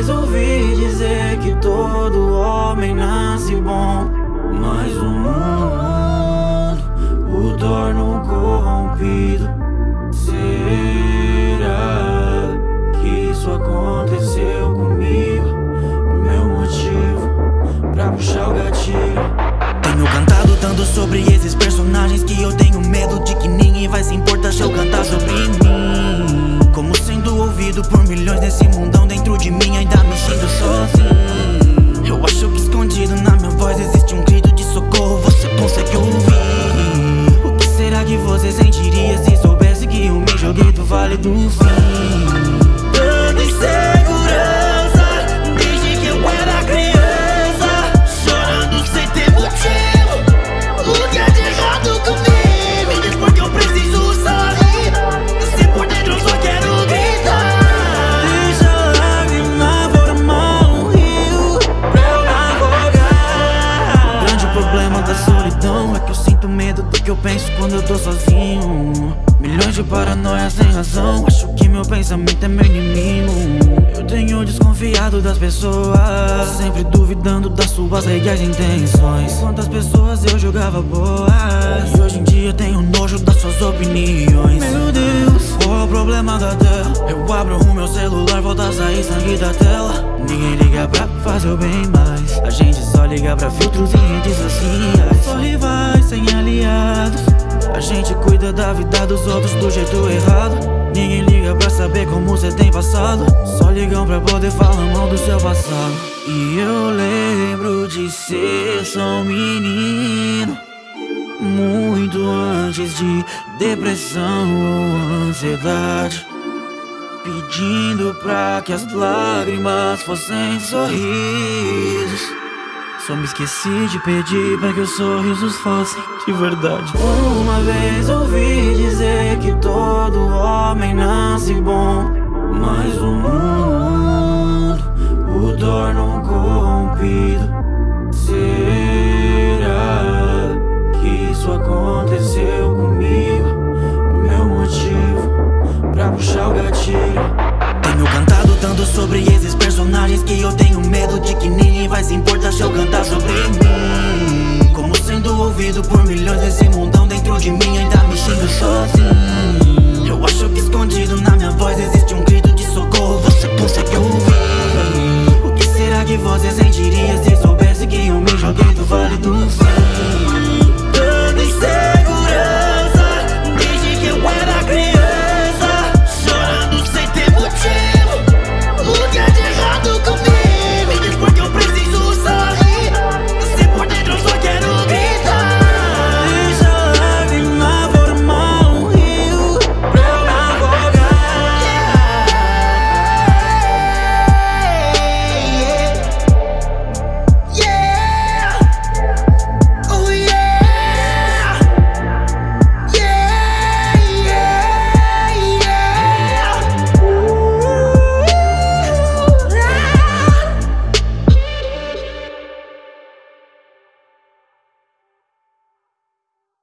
vez ouvi dizer que todo homem nasce bom. Mas o mundo o torna um corrompido. Será que isso aconteceu comigo? Meu motivo pra puxar o gatilho. Tenho cantado tanto sobre esses personagens Que eu tenho medo de que ninguém vai se importar se eu cantar sobre mim. Como sendo ouvido por milhões nesse mundão de mim Ainda medo do que eu penso quando eu tô sozinho. Milhões de paranoias sem razão Acho que meu pensamento é meu inimigo. Eu tenho desconfiado das pessoas Sempre duvidando das suas reais intenções. Quantas pessoas eu julgava boas E hoje em dia tenho nojo das suas opiniões. Meu Deus, qual é o problema da tela? Eu abro o meu celular, volta a sair sangue da tela Ninguém liga pra fazer o bem mais. A gente só liga pra filtros e redes sociais. Só rivais sem aliados. A gente cuida da vida dos outros do jeito errado. Ninguém liga pra saber como você tem passado. Só ligam pra poder falar mal do seu passado. E eu lembro de ser só um menino. Muito antes de depressão ou ansiedade Pedindo pra que as lágrimas fossem sorrisos. Só me esqueci de pedir pra que os sorrisos fossem de verdade. Uma vez ouvi dizer que todo homem nasce bom Mas o mundo puxar o gatilho. Tenho cantado tanto sobre esses personagens Que eu tenho medo de que ninguém vai se importar se eu cantar sobre mim. Como sendo ouvido por milhões desse mundão dentro de mim Ainda me sinto sozinho. Eu acho que escondido na minha voz existe um grito de socorro. Você consegue ouvir O que será que você sentiria se soubesse que eu me joguei do vale do céu?